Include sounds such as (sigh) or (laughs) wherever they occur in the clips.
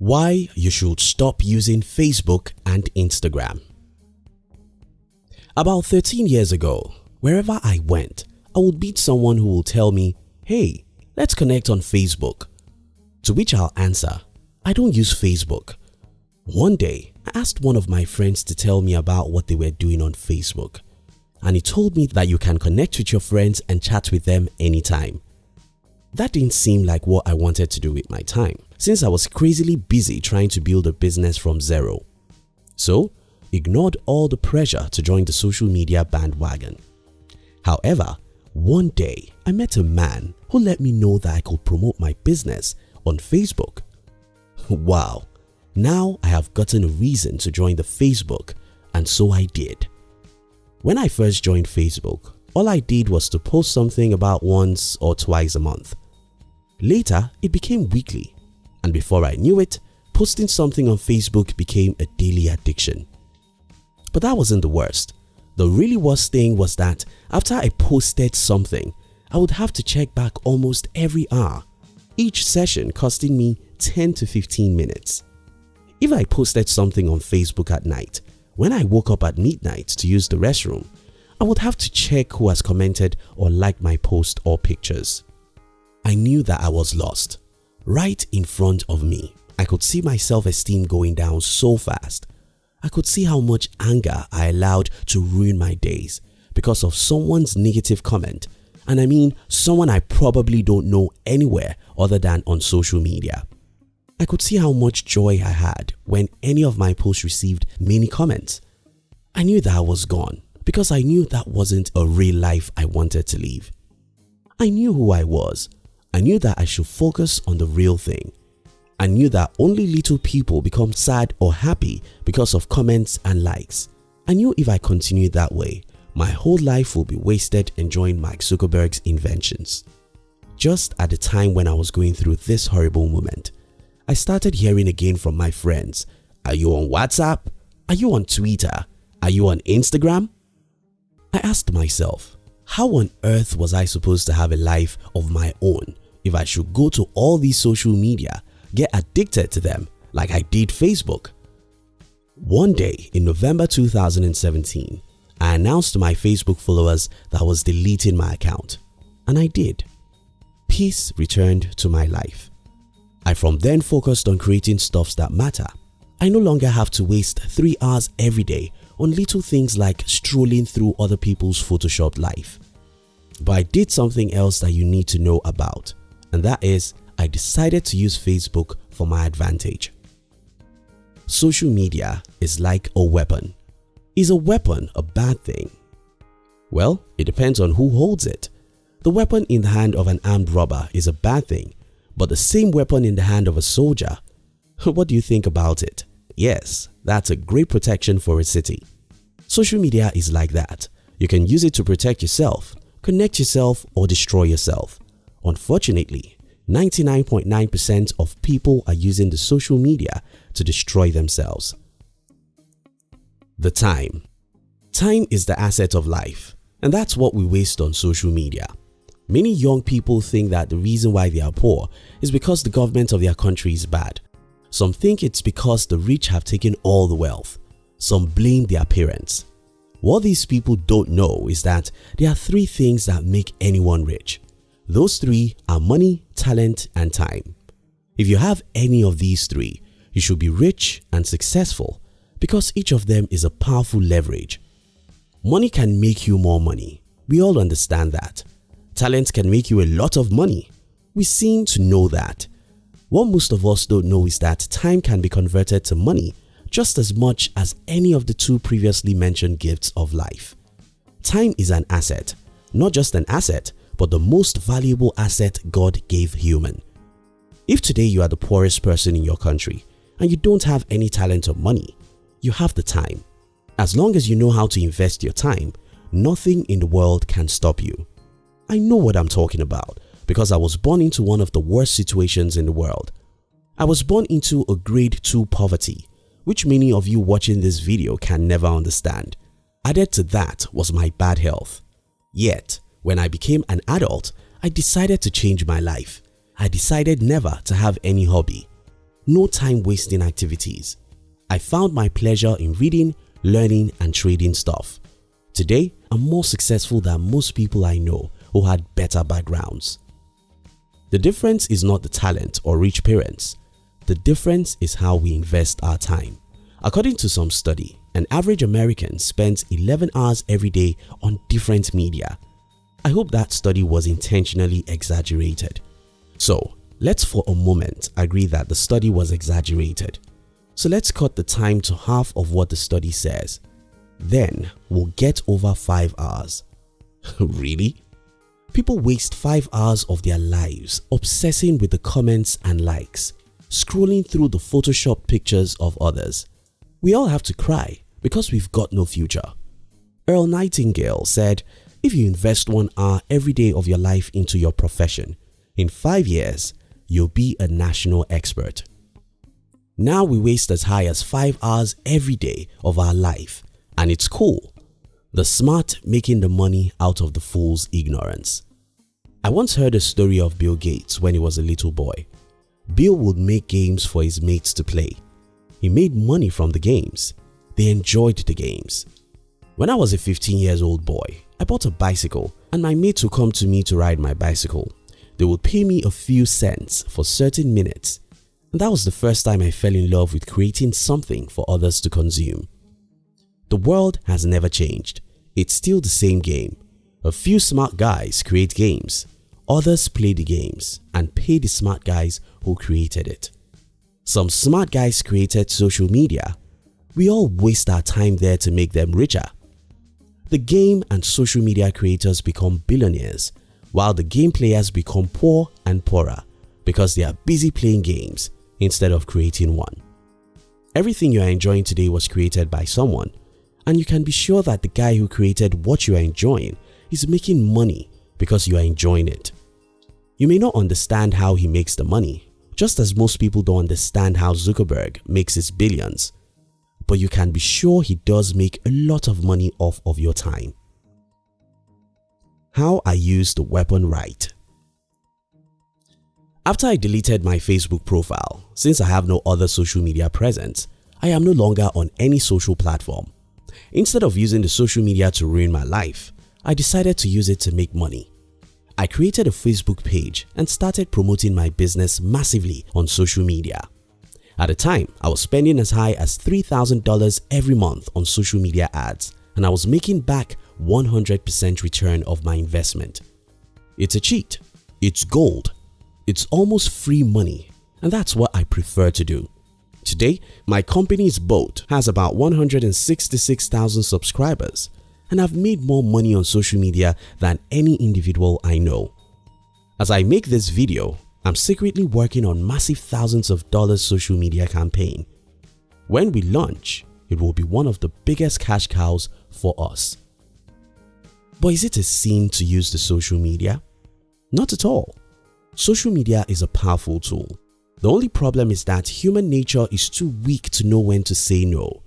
Why you should stop using Facebook and Instagram About 13 years ago, wherever I went, I would meet someone who will tell me, hey, let's connect on Facebook. To which I'll answer, I don't use Facebook. One day, I asked one of my friends to tell me about what they were doing on Facebook and he told me that you can connect with your friends and chat with them anytime. That didn't seem like what I wanted to do with my time since I was crazily busy trying to build a business from zero. So, ignored all the pressure to join the social media bandwagon. However, one day I met a man who let me know that I could promote my business on Facebook. Wow, now I have gotten a reason to join the Facebook and so I did. When I first joined Facebook, all I did was to post something about once or twice a month. Later, it became weekly and before I knew it, posting something on Facebook became a daily addiction. But that wasn't the worst. The really worst thing was that after I posted something, I would have to check back almost every hour, each session costing me 10 to 15 minutes. If I posted something on Facebook at night, when I woke up at midnight to use the restroom, I would have to check who has commented or liked my post or pictures. I knew that I was lost. Right in front of me, I could see my self-esteem going down so fast. I could see how much anger I allowed to ruin my days because of someone's negative comment and I mean someone I probably don't know anywhere other than on social media. I could see how much joy I had when any of my posts received many comments. I knew that I was gone because I knew that wasn't a real life I wanted to live. I knew who I was I knew that I should focus on the real thing. I knew that only little people become sad or happy because of comments and likes. I knew if I continued that way, my whole life will be wasted enjoying Mark Zuckerberg's inventions. Just at the time when I was going through this horrible moment, I started hearing again from my friends, are you on WhatsApp? Are you on Twitter? Are you on Instagram? I asked myself, how on earth was I supposed to have a life of my own if I should go to all these social media, get addicted to them like I did Facebook? One day in November 2017, I announced to my Facebook followers that I was deleting my account and I did. Peace returned to my life. I from then focused on creating stuffs that matter. I no longer have to waste 3 hours every day on little things like strolling through other people's photoshopped life. But I did something else that you need to know about and that is I decided to use Facebook for my advantage. Social media is like a weapon. Is a weapon a bad thing? Well, it depends on who holds it. The weapon in the hand of an armed robber is a bad thing, but the same weapon in the hand of a soldier, (laughs) what do you think about it? Yes, that's a great protection for a city. Social media is like that. You can use it to protect yourself, connect yourself or destroy yourself. Unfortunately, 99.9% of people are using the social media to destroy themselves. The time Time is the asset of life and that's what we waste on social media. Many young people think that the reason why they are poor is because the government of their country is bad. Some think it's because the rich have taken all the wealth. Some blame their parents. What these people don't know is that there are three things that make anyone rich. Those three are money, talent and time. If you have any of these three, you should be rich and successful because each of them is a powerful leverage. Money can make you more money. We all understand that. Talent can make you a lot of money. We seem to know that. What most of us don't know is that time can be converted to money just as much as any of the two previously mentioned gifts of life. Time is an asset, not just an asset but the most valuable asset God gave human. If today you are the poorest person in your country and you don't have any talent or money, you have the time. As long as you know how to invest your time, nothing in the world can stop you. I know what I'm talking about because I was born into one of the worst situations in the world. I was born into a grade 2 poverty which many of you watching this video can never understand. Added to that was my bad health. Yet, when I became an adult, I decided to change my life. I decided never to have any hobby. no time wasting activities. I found my pleasure in reading, learning and trading stuff. Today, I'm more successful than most people I know who had better backgrounds. The difference is not the talent or rich parents. The difference is how we invest our time. According to some study, an average American spends 11 hours every day on different media. I hope that study was intentionally exaggerated. So let's for a moment agree that the study was exaggerated. So let's cut the time to half of what the study says. Then we'll get over 5 hours. (laughs) really? People waste 5 hours of their lives obsessing with the comments and likes, scrolling through the photoshopped pictures of others. We all have to cry because we've got no future. Earl Nightingale said, if you invest one hour every day of your life into your profession, in 5 years, you'll be a national expert. Now we waste as high as 5 hours every day of our life and it's cool. The smart making the money out of the fool's ignorance. I once heard a story of Bill Gates when he was a little boy. Bill would make games for his mates to play. He made money from the games. They enjoyed the games. When I was a 15 years old boy, I bought a bicycle and my mates would come to me to ride my bicycle. They would pay me a few cents for certain minutes and that was the first time I fell in love with creating something for others to consume. The world has never changed. It's still the same game. A few smart guys create games, others play the games and pay the smart guys who created it. Some smart guys created social media. We all waste our time there to make them richer. The game and social media creators become billionaires while the game players become poor and poorer because they are busy playing games instead of creating one. Everything you are enjoying today was created by someone and you can be sure that the guy who created what you are enjoying is making money because you are enjoying it. You may not understand how he makes the money, just as most people don't understand how Zuckerberg makes his billions, but you can be sure he does make a lot of money off of your time. How I use the weapon right After I deleted my Facebook profile, since I have no other social media presence, I am no longer on any social platform. Instead of using the social media to ruin my life, I decided to use it to make money. I created a Facebook page and started promoting my business massively on social media. At the time, I was spending as high as $3,000 every month on social media ads and I was making back 100% return of my investment. It's a cheat. It's gold. It's almost free money and that's what I prefer to do. Today, my company's boat has about 166,000 subscribers and I've made more money on social media than any individual I know. As I make this video, I'm secretly working on massive thousands of dollars social media campaign. When we launch, it will be one of the biggest cash cows for us. But is it a sin to use the social media? Not at all. Social media is a powerful tool the only problem is that human nature is too weak to know when to say no.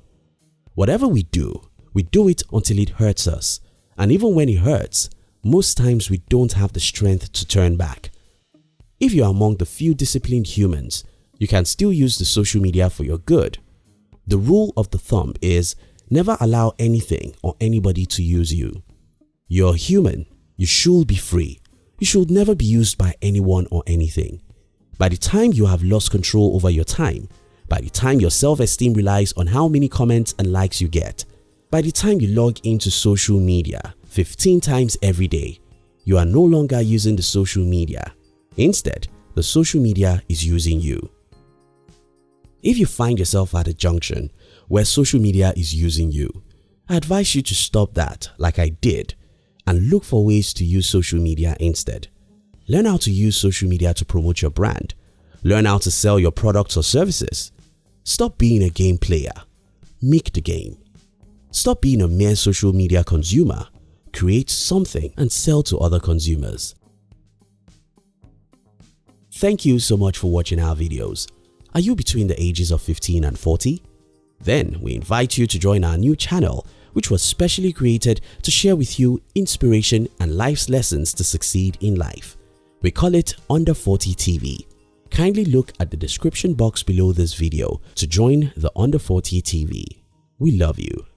Whatever we do, we do it until it hurts us and even when it hurts, most times we don't have the strength to turn back. If you are among the few disciplined humans, you can still use the social media for your good. The rule of the thumb is never allow anything or anybody to use you. You're human, you should be free. You should never be used by anyone or anything. By the time you have lost control over your time, by the time your self-esteem relies on how many comments and likes you get, by the time you log into social media 15 times every day, you are no longer using the social media. Instead, the social media is using you. If you find yourself at a junction where social media is using you, I advise you to stop that like I did and look for ways to use social media instead. Learn how to use social media to promote your brand. Learn how to sell your products or services. Stop being a game player. Make the game. Stop being a mere social media consumer. Create something and sell to other consumers. Thank you so much for watching our videos. Are you between the ages of 15 and 40? Then we invite you to join our new channel which was specially created to share with you inspiration and life's lessons to succeed in life. We call it Under 40 TV. kindly look at the description box below this video to join the Under 40 TV. We love you.